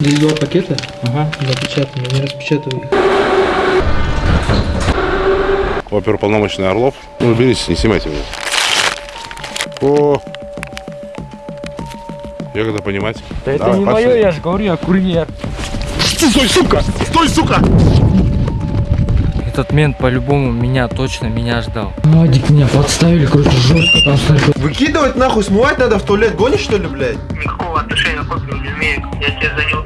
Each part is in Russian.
Здесь два пакета Ага. запечатаны, не распечатывай их. Оперуполномоченный Орлов. Ну, уберись, не снимайте меня. О! Як это понимать? Да это Давай, не пошли. мое, я же говорю, я курьер. Стой, сука! Стой, сука! Этот мент по-любому меня точно меня ждал. Вадик, меня подставили, короче, жестко там снайпер. Выкидывать нахуй, смывать надо в туалет, гонишь что ли, блядь? никакого отношения к не имею. Я тебе за неудобство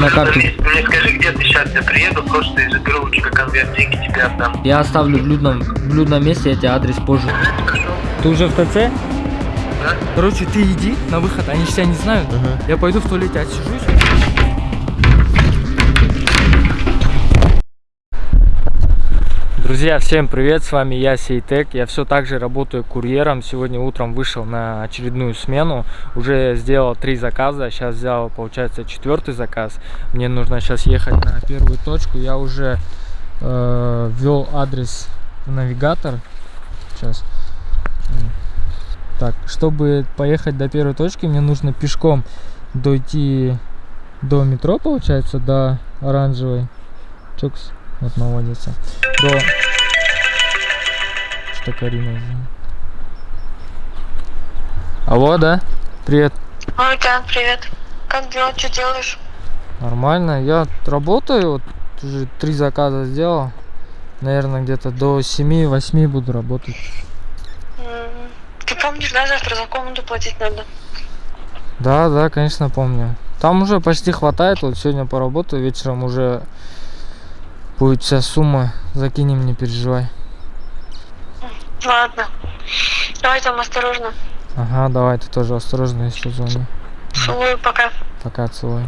На карту. Мне, мне скажи, где ты сейчас, я приеду, просто и заберу у тебя конверт, деньги тебе отдам. Я оставлю в блюдном, в блюдном месте, я тебе адрес позже. Ты уже в ТЦ? Да. Короче, ты иди на выход, они же тебя не знают. Я пойду в туалете отсижусь. Друзья, всем привет, с вами я Сейтек, я все так же работаю курьером, сегодня утром вышел на очередную смену, уже сделал три заказа, сейчас взял, получается, четвертый заказ, мне нужно сейчас ехать на первую точку, я уже э, ввел адрес в навигатор, сейчас, так, чтобы поехать до первой точки, мне нужно пешком дойти до метро, получается, до оранжевой. Чукс, вот наводится. До... Что Карина? Алло, да? Привет. Ой, Тян, привет. Как дела, что делаешь? Нормально. Я работаю, вот уже три заказа сделал. Наверное, где-то до 7-8 буду работать. Ты помнишь, да, завтра за комнату платить надо? Да, да, конечно, помню. Там уже почти хватает. Вот сегодня поработаю, вечером уже будет вся сумма. Закинем, не переживай. Ладно. Давай там осторожно. Ага, давай, ты тоже осторожно, если звони. Целую, пока. Пока, целую.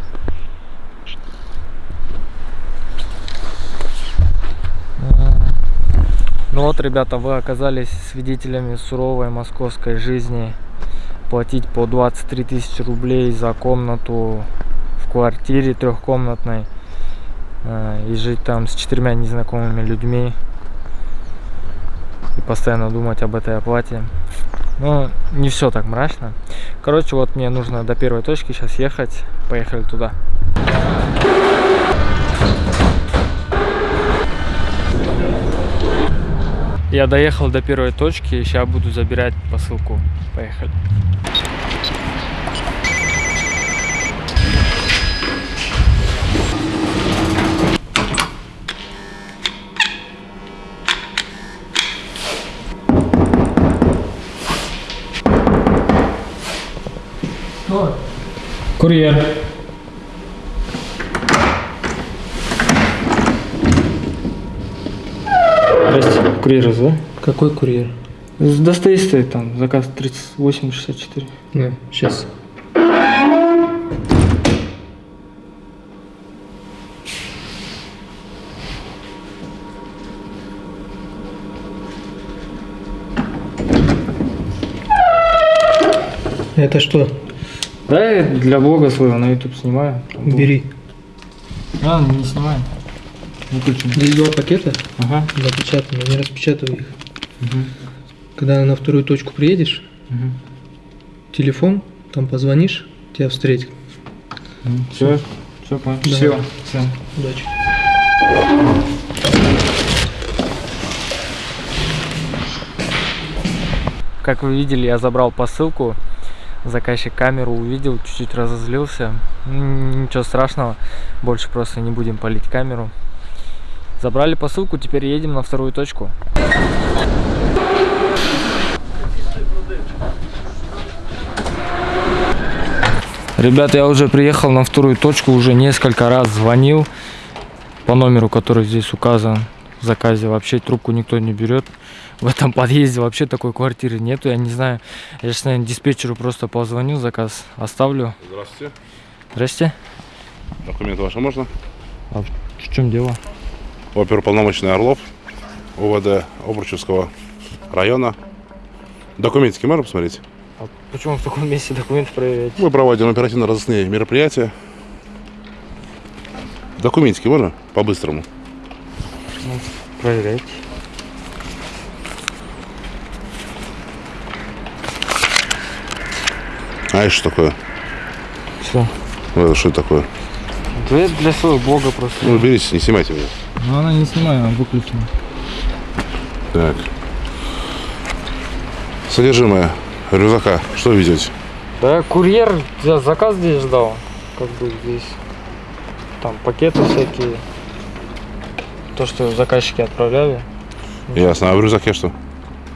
Ну вот, ребята, вы оказались свидетелями суровой московской жизни. Платить по 23 тысячи рублей за комнату в квартире трехкомнатной и жить там с четырьмя незнакомыми людьми и постоянно думать об этой оплате. Но не все так мрачно. Короче, вот мне нужно до первой точки сейчас ехать. Поехали туда. Я доехал до первой точки, сейчас буду забирать посылку. Поехали. Курьер. Здрасте, курьер, да? Какой курьер? С Достоевской там, заказ 3864. На, сейчас. Это что? Да, я для блога своего на YouTube снимаю. Бери. А, не снимаю. Выключим. Здесь два пакета Ага. запечатаны, не распечатывай их. Мгм. Когда на вторую точку приедешь, Мгм. телефон, там позвонишь, тебя встретят. Все, все, понял. Да. Все, все. Удачи. Как вы видели, я забрал посылку. Заказчик камеру увидел, чуть-чуть разозлился. Ничего страшного, больше просто не будем палить камеру. Забрали посылку, теперь едем на вторую точку. Ребята, я уже приехал на вторую точку, уже несколько раз звонил по номеру, который здесь указан заказе. Вообще трубку никто не берет. В этом подъезде вообще такой квартиры нету, я не знаю. Я сейчас, наверное, диспетчеру просто позвоню, заказ оставлю. Здравствуйте. Здрасте. Документы ваши можно? А в чем дело? Оперуполномоченный Орлов. УВД Обручевского района. Документики можно посмотреть? А почему в таком месте документы проверять? Мы проводим оперативно-розыскные мероприятия. Документики можно? По-быстрому. Ну, проверять. А это что такое? Все. Ну, это что это такое? Да это для своего блога просто. Ну, уберитесь, не снимайте меня. Но она не снимает, она выключена. Так. Содержимое рюкзака. Что везете? Да, курьер я заказ здесь ждал. Как бы здесь там пакеты всякие. То, что заказчики отправляли. Ясно. А в рюкзаке что?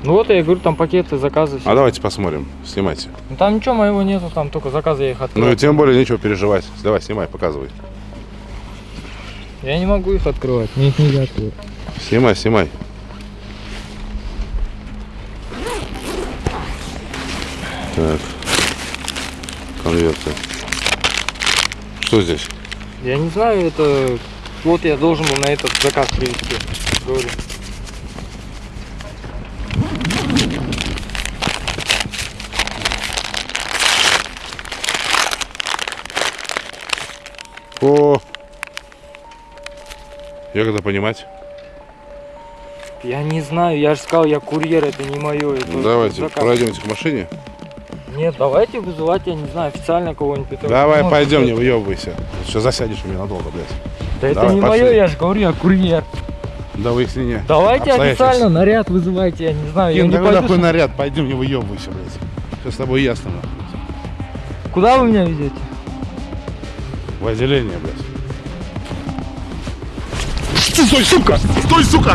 Ну вот я и говорю, там пакеты, заказы. все. А давайте посмотрим. Снимайте. Ну, там ничего моего нету, там только заказы я их открыл. Ну и тем более нечего переживать. Давай, снимай, показывай. Я не могу их открывать, мне их нельзя открыть. Снимай, снимай. Так. Конверты. Что здесь? Я не знаю, это... Вот я должен был на этот заказ привезти. Говорю. О! Я когда понимать? Я не знаю, я же сказал, я курьер, это не мое. Это Ну, давайте, заказ. пройдемте к машине. Нет, давайте вызывать, я не знаю, официально кого-нибудь. Давай, пойдем, не выебывайся. Сейчас засядешь у меня надолго, блядь. Да это Давай, не пошли. мое, я же говорю, я курьер. Да выяснение. Давайте официально наряд вызывайте, я не знаю. я не пойду такой с- наряд? Пойдем, не выебывайся, блядь. Все с тобой ясно. нахуй. Куда вы меня везете? В отделение, блядь. Стой, сука! Стой! Сука!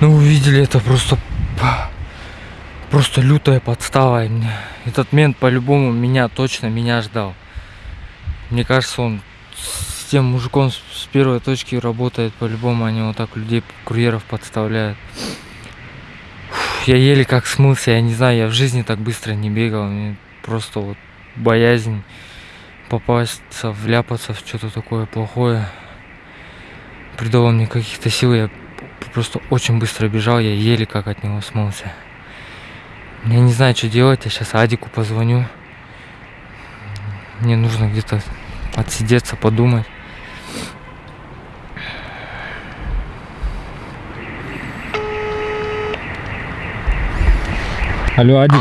Ну вы видели, это просто просто лютая подстава. Этот мент по-любому меня точно меня ждал. Мне кажется, он с тем мужиком с первой точки работает по-любому, они вот так людей, курьеров подставляют. Я еле как смылся, я не знаю, я в жизни так быстро не бегал, мне просто вот боязнь попасться, вляпаться в что-то такое плохое придало мне каких-то сил, я просто очень быстро бежал, я еле как от него смылся. Я не знаю, что делать, я сейчас Адику позвоню. Мне нужно где-то отсидеться, подумать. Алло, Адик.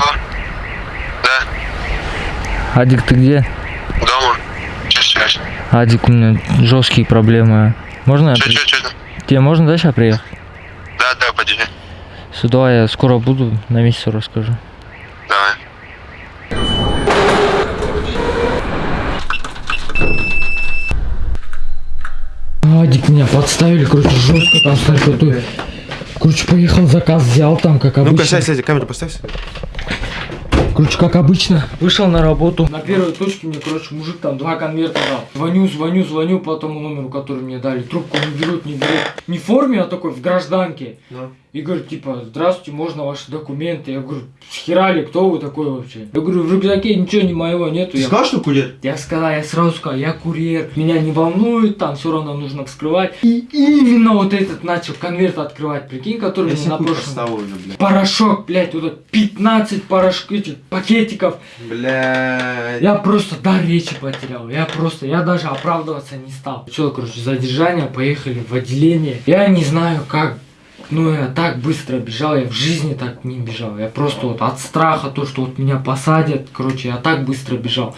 Да, Адик, ты где? дома. Че, сейчас? Адик, у меня жесткие проблемы. Можно я Че, при- че, че? Тебе можно, да, сейчас приехать? Да, да. Сюда я скоро буду, на месте расскажу. Давай. Адик меня подставили, короче, жестко там с наркотой. Короче, поехал, заказ взял там, как обычно. Ну-ка, сядь, сядь, камеру поставь. Короче, как обычно, вышел на работу. На первой точке мне, короче, мужик там два конверта дал. Звоню, звоню, звоню по тому номеру, который мне дали. Трубку не берут, не берут. Не в форме, а такой в гражданке. Ну. И говорит, типа, здравствуйте, можно ваши документы? Я говорю, схерали, кто вы такой вообще? Я говорю, в рюкзаке ничего не моего нету. Ты Я сказал, что курьер? Я сказал, я сразу сказал, я курьер, меня не волнует, там все равно нужно вскрывать. И именно вот этот начал конверт открывать, прикинь, который Я мне на прошлом... уже, блядь. Порошок, блядь, вот это 15 порошок, этих пакетиков. Блядь. Я просто дар речи потерял. Я просто, я даже оправдываться не стал. Все, короче, задержание, поехали в отделение. Я не знаю, как ну, я так быстро бежал, я в жизни так не бежал. Я просто вот от страха, то, что вот меня посадят, короче, я так быстро бежал.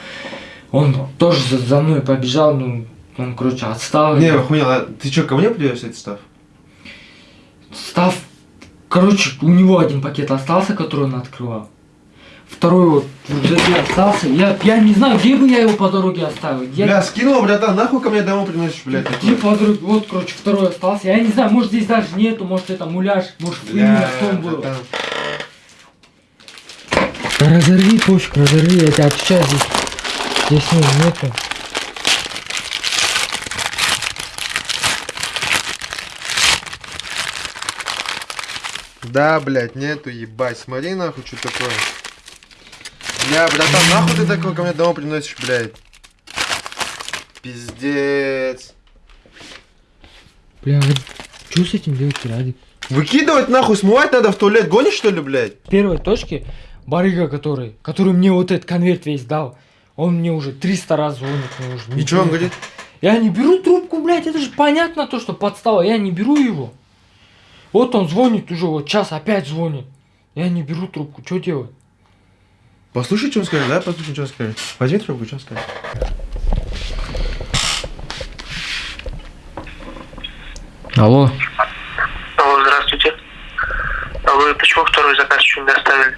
Он тоже за, за мной побежал, ну, он, короче, отстал. Не, охуел, а ты что, ко мне привез этот став? Став, короче, у него один пакет остался, который он открывал. Второй вот рюкзаке остался. Я, я не знаю, где бы я его по дороге оставил. Я... Бля, скинул, братан, нахуй ко мне домой приносишь, блядь. Где по дороге? Вот, короче, второй остался. Я не знаю, может здесь даже нету, может это муляж, может бля, именно в том было. Разорви пушку, разорви, я тебя отвечаю здесь. Здесь не, нету. Да, блядь, нету, ебать. Смотри нахуй, что такое. Бля, братан, нахуй ты такое ко мне домой приносишь, блядь? Пиздец. Бля, вот что с этим делать, Радик? Выкидывать нахуй, смывать надо в туалет. Гонишь что ли, блядь? В первой точке барыга, который, который мне вот этот конверт весь дал, он мне уже 300 раз звонит. Мне уже И что он говорит? Я не беру трубку, блядь, это же понятно то, что подстава, я не беру его. Вот он звонит уже, вот час опять звонит. Я не беру трубку, что делать? Послушай, что он скажет, да? Послушай, что он скажет. Возьми трубку, что он скажет. Алло. Алло, здравствуйте. А вы почему второй заказ еще не доставили?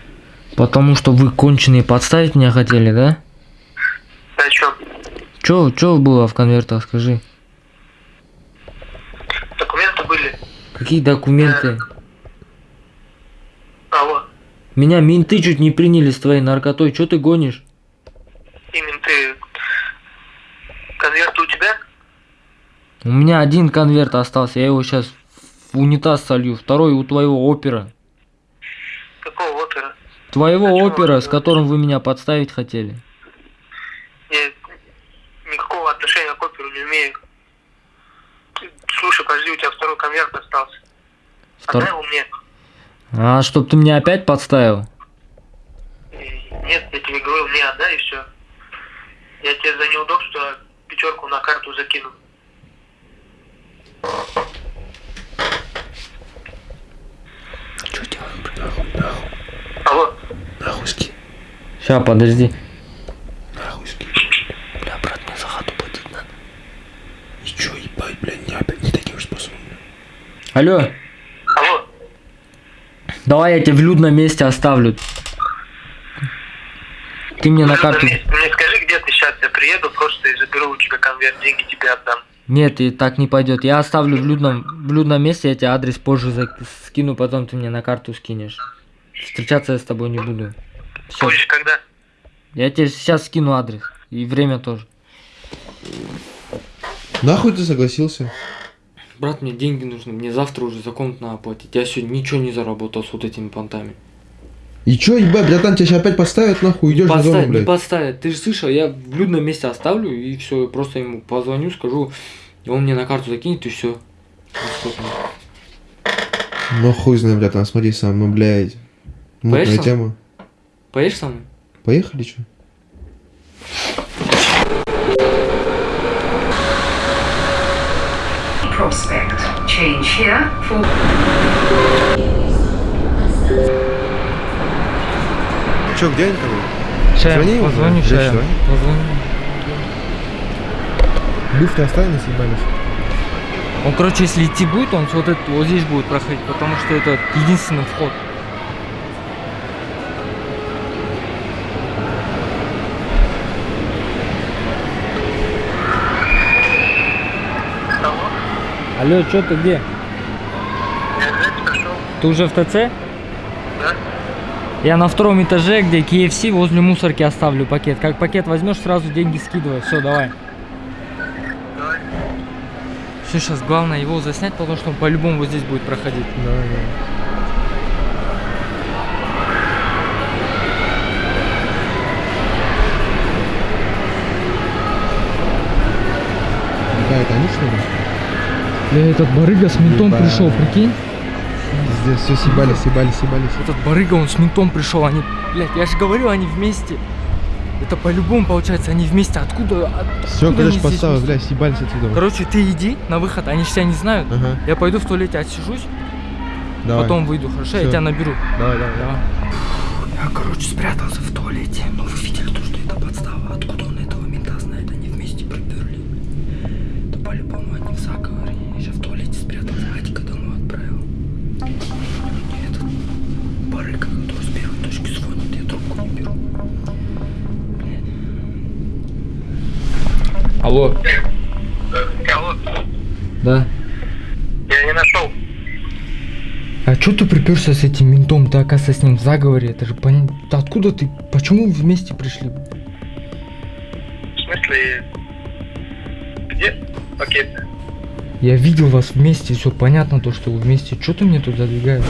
Потому что вы конченые подставить меня хотели, да? Да что? Чё, чё было в конвертах, скажи? Документы были? Какие документы? Алло, Меня менты чуть не приняли с твоей наркотой, чё ты гонишь? именно ты... Конверты у тебя? У меня один конверт остался, я его сейчас в унитаз солью, второй у твоего опера. Какого опера? Твоего А опера, с которым вы меня подставить хотели. Я никакого отношения к оперу не имею. Слушай, подожди, у тебя второй конверт остался. Втор- Отдай его мне. А, чтоб ты меня опять подставил? Нет, я тебе говорю, мне отдай и все. Я тебе за неудобство пятерку на карту закину. Что делаем, Алло, Нахуй ски. Сейчас, подожди. Нахуй ски. Бля, брат, мне за хату платить надо. И чё, ебать, блядь, не опять не таким способом. Алло, алло, давай я тебе в людном месте оставлю. Ты мне на карту... Мне, мне скажи, где ты сейчас, я приеду, просто и заберу у тебя конверт, деньги тебе отдам. Нет, и так не пойдет. Я оставлю в людном, в людном месте, я тебе адрес позже за- скину, потом ты мне на карту скинешь. Встречаться я с тобой не буду. Все. Позже когда? Я тебе сейчас скину адрес. И время тоже. Нахуй ты согласился? Брат, мне деньги нужны. Мне завтра уже за комнату надо платить. Я сегодня ничего не заработал с вот этими понтами. И чё, ебать, братан, тебя сейчас опять поставят, нахуй, идешь на Подставь, зону, не блядь. подставят. Ты же слышал, я в людном месте оставлю и все, просто ему позвоню, скажу, и он мне на карту закинет и все. Ну хуй знает, братан, смотри сам, ну, блядь. Мутная Поедешь сам? тема. Поедешь со мной? Поехали, чё? Prospect. Change here for Чё, где они там? Сейчас позвоню, я давай. позвоню. Люфт оставили, съебались. Он, короче, если идти будет, он вот, это, вот здесь будет проходить, потому что это единственный вход. Алло, Алло, что ты где? Ты уже в ТЦ? да? Я на втором этаже, где KFC, возле мусорки оставлю пакет. Как пакет возьмешь, сразу деньги скидывай. Все, давай. Давай. Все, сейчас главное его заснять, потому что он по-любому вот здесь будет проходить. Да, да. Это они что ли? Бля, этот барыга с ментом Ебать. пришел, прикинь? Здесь все съебались, съебались, съебались. Этот барыга, он с ментом пришел, они, блядь, я же говорю, они вместе. Это по-любому получается, они вместе. Откуда? от- Все, откуда короче, они здесь подстава, вместе? бля, съебались отсюда. Короче, ты иди на выход, они же тебя не знают. Ага, Я пойду в туалете отсижусь, давай. потом выйду, хорошо? Я Всё. тебя наберу. Давай, давай. Давай. Я, короче, спрятался в туалете. Но вы видели барыга, который с первой точки звонит, я трубку не беру. Блядь. Алло. Алло, Да. я не нашел. А чё ты приперся с этим ментом? Ты, оказывается, с ним в заговоре. Это же понятно. Да откуда ты? Почему вы вместе пришли? В смысле, где пакет? Я видел вас вместе, все понятно, то, что вы вместе. Что ты мне тут задвигаешь?